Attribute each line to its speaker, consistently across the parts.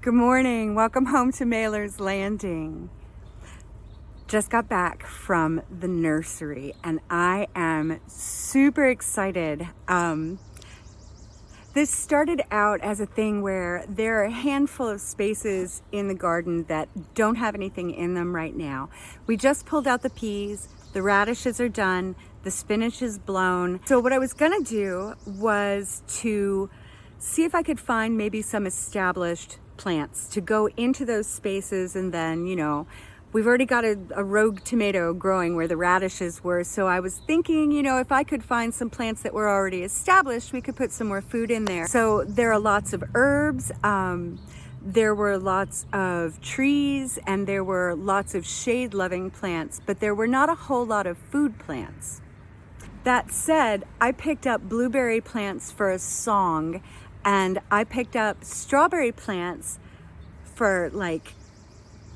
Speaker 1: Good morning. Welcome home to Mailer's Landing. Just got back from the nursery and I am super excited. Um, this started out as a thing where there are a handful of spaces in the garden that don't have anything in them right now. We just pulled out the peas, the radishes are done, the spinach is blown. So what I was gonna do was to see if I could find maybe some established plants to go into those spaces and then, you know, we've already got a, a, rogue tomato growing where the radishes were. So I was thinking, you know, if I could find some plants that were already established, we could put some more food in there. So there are lots of herbs. Um, there were lots of trees and there were lots of shade loving plants, but there were not a whole lot of food plants. That said, I picked up blueberry plants for a song and I picked up strawberry plants for like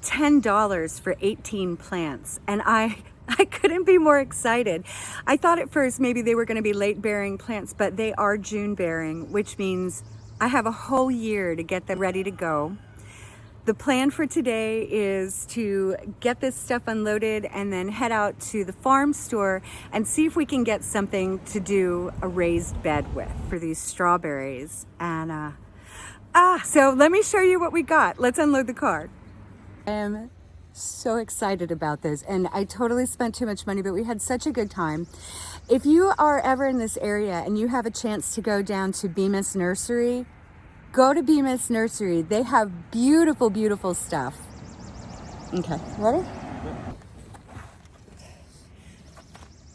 Speaker 1: $10 for 18 plants and I I couldn't be more excited. I thought at first maybe they were going to be late bearing plants, but they are June bearing, which means I have a whole year to get them ready to go. The plan for today is to get this stuff unloaded and then head out to the farm store and see if we can get something to do a raised bed with for these strawberries. And uh, ah, so let me show you what we got. Let's unload the car. I am so excited about this and I totally spent too much money, but we had such a good time. If you are ever in this area and you have a chance to go down to Bemis Nursery, Go to Bemis Nursery. They have beautiful, beautiful stuff. Okay, ready?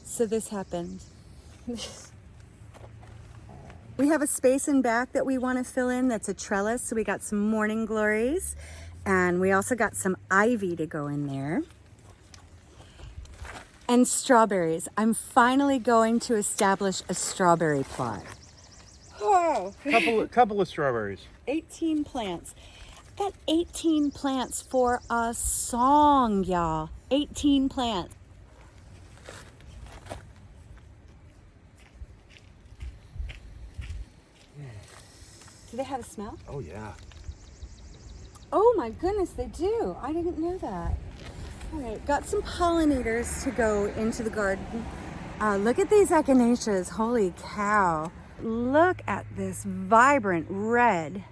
Speaker 1: So this happened. we have a space in back that we want to fill in that's a trellis. So we got some morning glories and we also got some ivy to go in there. And strawberries. I'm finally going to establish a strawberry plot.
Speaker 2: Oh. Couple, couple of strawberries.
Speaker 1: 18 plants. Got 18 plants for a song, y'all. 18 plants. Do they have a smell?
Speaker 2: Oh, yeah.
Speaker 1: Oh my goodness, they do. I didn't know that. All right, got some pollinators to go into the garden. Uh, look at these echinaceas. Holy cow. Look at this vibrant red.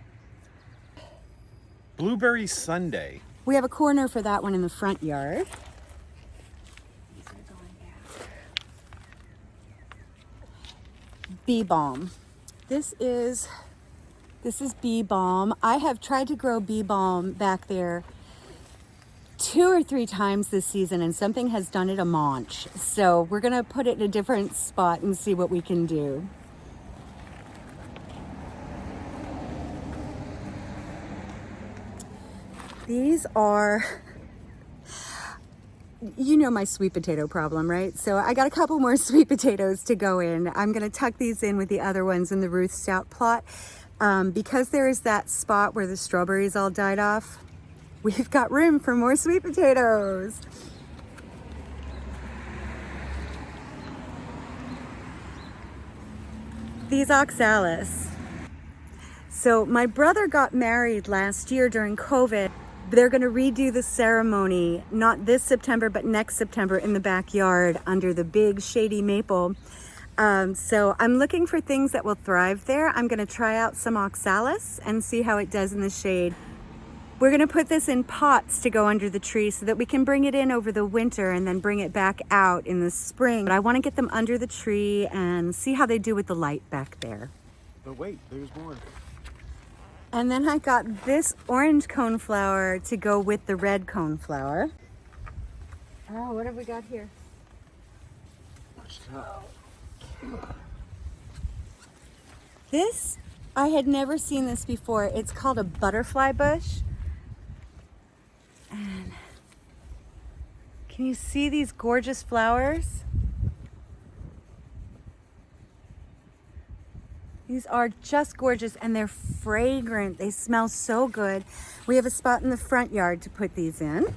Speaker 2: Blueberry Sunday.
Speaker 1: We have a corner for that one in the front yard. Bee balm. This is this is bee balm. I have tried to grow bee balm back there two or three times this season and something has done it a maunch. So we're gonna put it in a different spot and see what we can do. These are, you know my sweet potato problem, right? So I got a couple more sweet potatoes to go in. I'm gonna tuck these in with the other ones in the Ruth Stout plot. Um, because there is that spot where the strawberries all died off, we've got room for more sweet potatoes. These oxalis. So my brother got married last year during COVID. They're going to redo the ceremony, not this September, but next September in the backyard under the big shady maple. Um, so I'm looking for things that will thrive there. I'm going to try out some oxalis and see how it does in the shade. We're going to put this in pots to go under the tree so that we can bring it in over the winter and then bring it back out in the spring. But I want to get them under the tree and see how they do with the light back there.
Speaker 2: But wait, there's more.
Speaker 1: And then I got this orange coneflower to go with the red coneflower. Oh, what have we got here? This, I had never seen this before. It's called a butterfly bush. And can you see these gorgeous flowers? These are just gorgeous and they're fragrant. They smell so good. We have a spot in the front yard to put these in.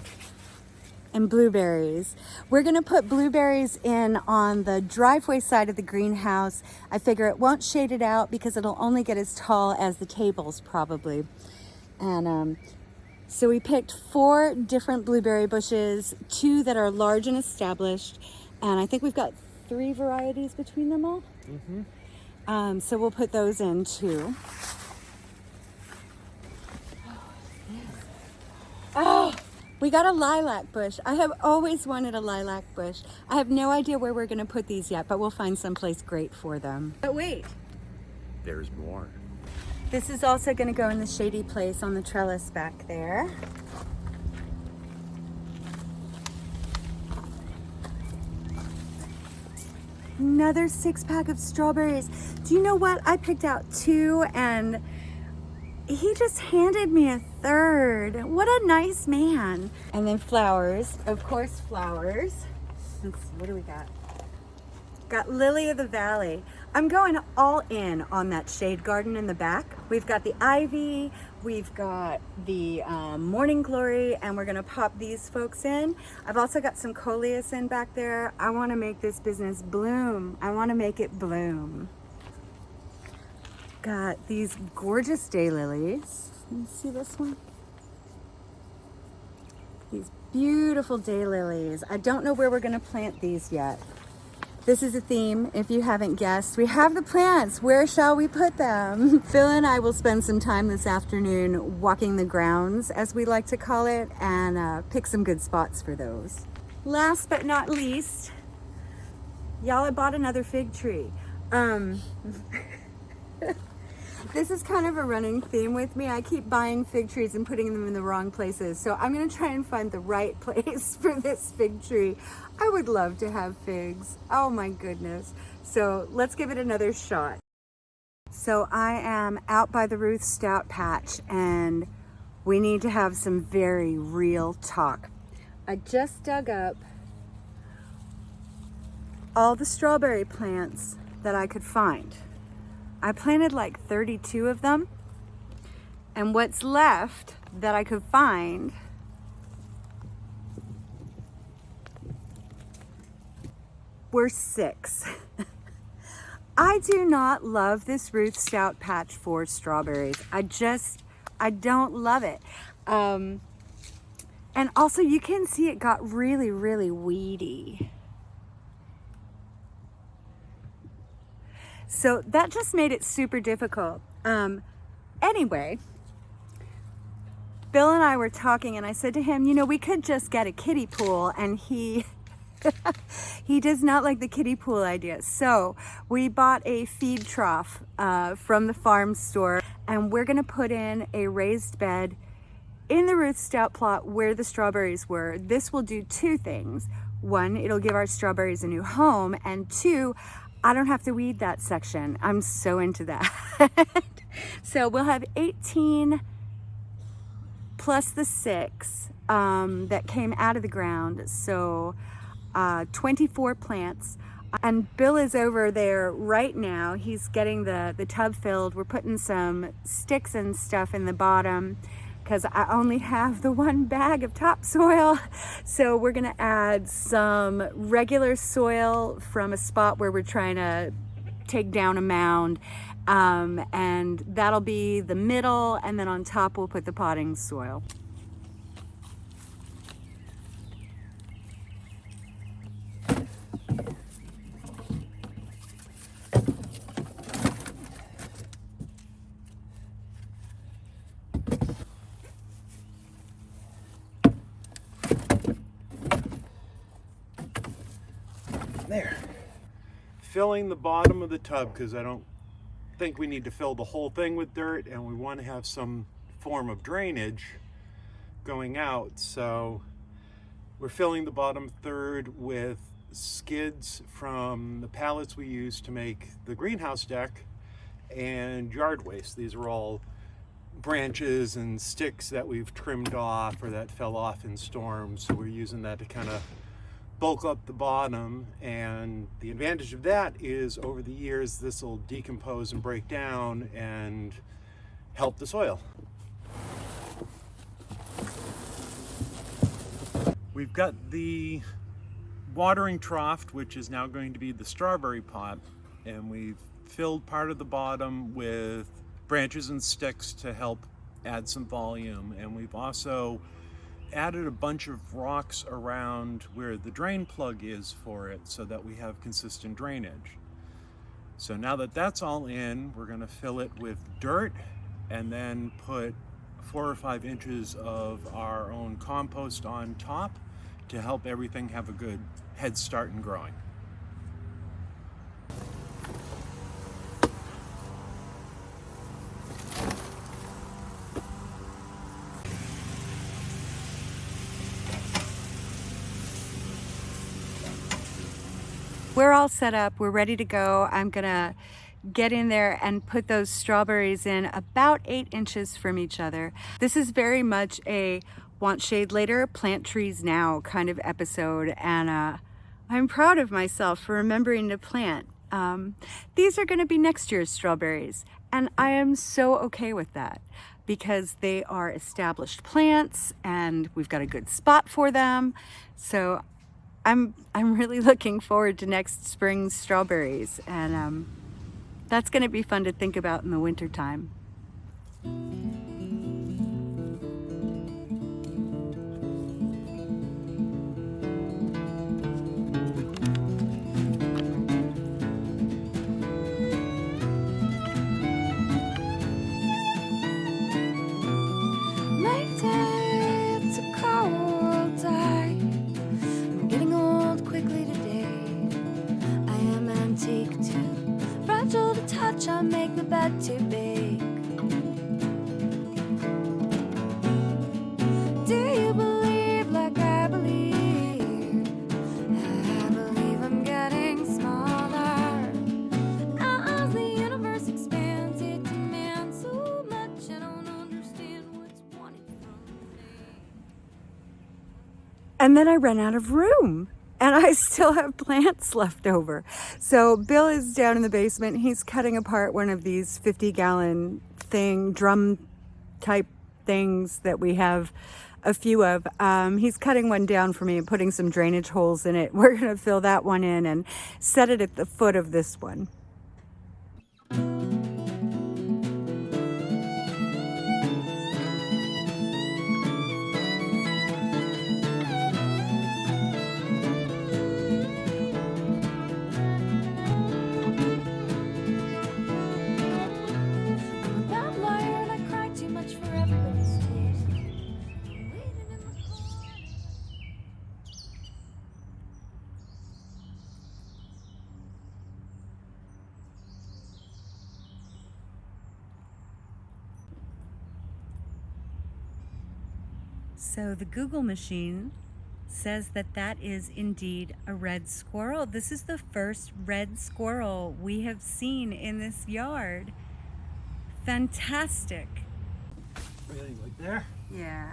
Speaker 1: And blueberries. We're gonna put blueberries in on the driveway side of the greenhouse. I figure it won't shade it out because it'll only get as tall as the tables probably. And um, so we picked four different blueberry bushes, two that are large and established. And I think we've got three varieties between them all.
Speaker 2: Mm-hmm.
Speaker 1: Um, so we'll put those in too. Oh, we got a lilac bush. I have always wanted a lilac bush. I have no idea where we're gonna put these yet, but we'll find someplace great for them. But wait,
Speaker 2: There's more.
Speaker 1: this is also gonna go in the shady place on the trellis back there. Another six pack of strawberries. Do you know what? I picked out two and he just handed me a third. What a nice man. And then flowers, of course, flowers. What do we got? Got Lily of the Valley. I'm going all in on that shade garden in the back. We've got the ivy, we've got the um, morning glory, and we're gonna pop these folks in. I've also got some coleus in back there. I wanna make this business bloom. I wanna make it bloom. Got these gorgeous daylilies. Let me see this one. These beautiful daylilies. I don't know where we're gonna plant these yet. This is a theme, if you haven't guessed. We have the plants, where shall we put them? Phil and I will spend some time this afternoon walking the grounds, as we like to call it, and uh, pick some good spots for those. Last but not least, y'all, I bought another fig tree. Um, this is kind of a running theme with me. I keep buying fig trees and putting them in the wrong places. So I'm gonna try and find the right place for this fig tree. I would love to have figs. Oh my goodness. So let's give it another shot. So I am out by the Ruth Stout patch and we need to have some very real talk. I just dug up all the strawberry plants that I could find. I planted like 32 of them. And what's left that I could find were six. I do not love this Ruth Stout patch for strawberries. I just, I don't love it. Um, and also you can see it got really, really weedy. So that just made it super difficult. Um, anyway, Bill and I were talking and I said to him, you know, we could just get a kiddie pool and he he does not like the kiddie pool idea. So we bought a feed trough uh, from the farm store and we're gonna put in a raised bed in the Stout plot where the strawberries were. This will do two things. One, it'll give our strawberries a new home and two, I don't have to weed that section. I'm so into that. so we'll have 18 plus the six um, that came out of the ground. So uh, 24 plants. And Bill is over there right now. He's getting the, the tub filled. We're putting some sticks and stuff in the bottom because I only have the one bag of topsoil. So we're gonna add some regular soil from a spot where we're trying to take down a mound. Um, and that'll be the middle and then on top we'll put the potting soil.
Speaker 2: Filling the bottom of the tub because I don't think we need to fill the whole thing with dirt and we want to have some form of drainage going out. So we're filling the bottom third with skids from the pallets we use to make the greenhouse deck and yard waste. These are all branches and sticks that we've trimmed off or that fell off in storms. So we're using that to kind of bulk up the bottom and the advantage of that is over the years this will decompose and break down and help the soil. We've got the watering trough which is now going to be the strawberry pot and we've filled part of the bottom with branches and sticks to help add some volume. And we've also added a bunch of rocks around where the drain plug is for it so that we have consistent drainage. So now that that's all in, we're gonna fill it with dirt and then put four or five inches of our own compost on top to help everything have a good head start in growing.
Speaker 1: We're all set up. We're ready to go. I'm gonna get in there and put those strawberries in about eight inches from each other. This is very much a want shade later, plant trees now kind of episode. And uh, I'm proud of myself for remembering to plant. Um, these are gonna be next year's strawberries. And I am so okay with that because they are established plants and we've got a good spot for them. So I'm I'm really looking forward to next spring's strawberries and um, that's going to be fun to think about in the winter And then I ran out of room and I still have plants left over. So Bill is down in the basement. He's cutting apart one of these 50 gallon thing, drum type things that we have a few of. Um, he's cutting one down for me and putting some drainage holes in it. We're gonna fill that one in and set it at the foot of this one. So the Google machine says that that is indeed a red squirrel. This is the first red squirrel we have seen in this yard. Fantastic.
Speaker 2: Really, like there?
Speaker 1: Yeah.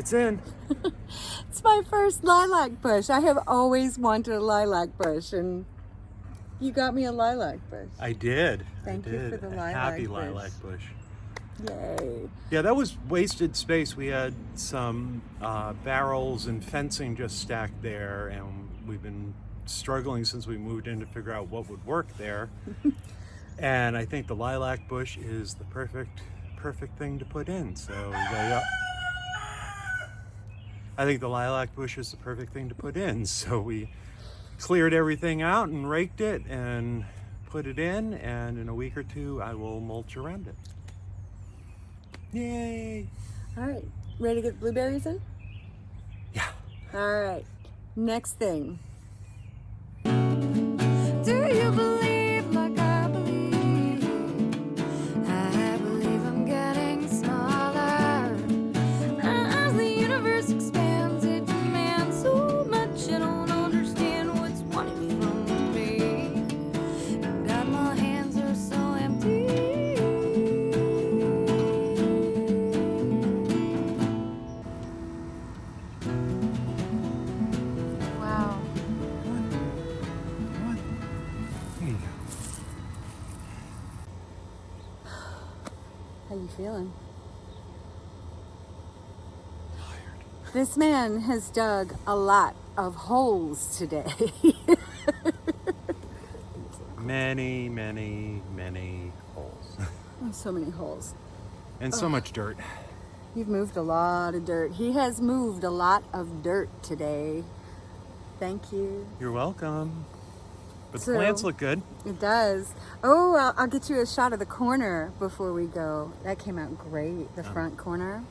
Speaker 2: It's in.
Speaker 1: It's my first lilac bush. I have always wanted a lilac bush and you got me a lilac bush.
Speaker 2: I did.
Speaker 1: Thank
Speaker 2: I
Speaker 1: you
Speaker 2: did.
Speaker 1: for the lilac
Speaker 2: Happy
Speaker 1: bush.
Speaker 2: lilac bush.
Speaker 1: Yay.
Speaker 2: Yeah, that was wasted space. We had some uh, barrels and fencing just stacked there, and we've been struggling since we moved in to figure out what would work there. and I think the lilac bush is the perfect, perfect thing to put in. So we go, yeah. I think the lilac bush is the perfect thing to put in. So we cleared everything out and raked it and put it in, and in a week or two, I will mulch around it. Yay!
Speaker 1: All right. Ready to get blueberries in?
Speaker 2: Yeah.
Speaker 1: All right. Next thing. Feeling?
Speaker 2: Tired.
Speaker 1: This man has dug a lot of holes today.
Speaker 2: Many, many, many holes.
Speaker 1: Oh, so many holes.
Speaker 2: and so much dirt.
Speaker 1: You've moved a lot of dirt. He has moved a lot of dirt today. Thank you.
Speaker 2: You're welcome. But
Speaker 1: So-
Speaker 2: the plants look good.
Speaker 1: It does. Oh, I'll, I'll get you a shot of the corner before we go. That came out great, the front corner.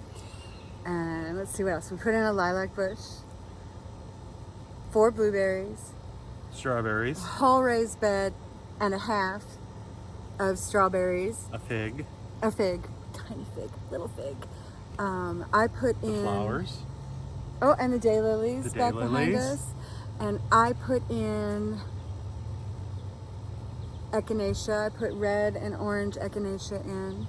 Speaker 1: And let's see what else. We put in a lilac bush, four blueberries,
Speaker 2: Strawberries,
Speaker 1: whole raised bed and a half of strawberries,
Speaker 2: a fig,
Speaker 1: a fig, tiny fig, little fig. Um, I put
Speaker 2: the
Speaker 1: in
Speaker 2: flowers.
Speaker 1: Oh, and the daylilies
Speaker 2: The
Speaker 1: back behind us. And I put in echinacea. I put red and orange echinacea in.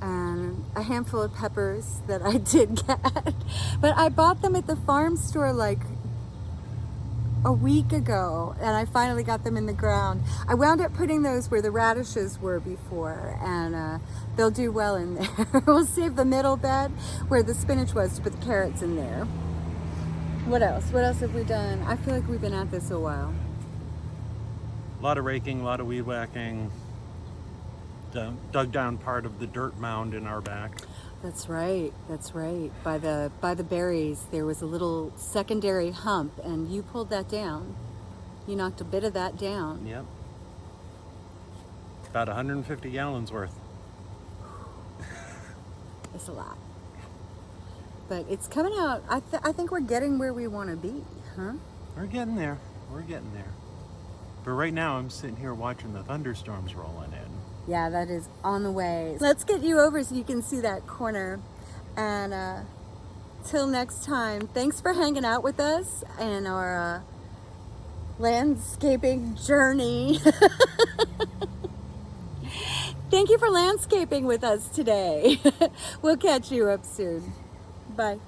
Speaker 1: And a handful of peppers that I did get. But I bought them at the farm store like a week ago and I finally got them in the ground. I wound up putting those where the radishes were before and uh, they'll do well in there. we'll save the middle bed where the spinach was to put the carrots in there. What else? What else have we done? I feel like we've been at this a while.
Speaker 2: A lot of raking, a lot of weed whacking. Dug- Dug down part of the dirt mound in our back.
Speaker 1: That's right. That's right. By the by the berries, there was a little secondary hump, and you pulled that down. You knocked a bit of that down.
Speaker 2: Yep. About 150 gallons worth.
Speaker 1: It's a lot, but it's coming out. I th- I think we're getting where we want to be, huh?
Speaker 2: We're getting there. We're getting there. But right now, I'm sitting here watching the thunderstorms rolling in.
Speaker 1: Yeah, that is on the way. Let's get you over so you can see that corner. And uh, till next time, thanks for hanging out with us and our uh, landscaping journey. Thank you for landscaping with us today. we'll catch you up soon. Bye.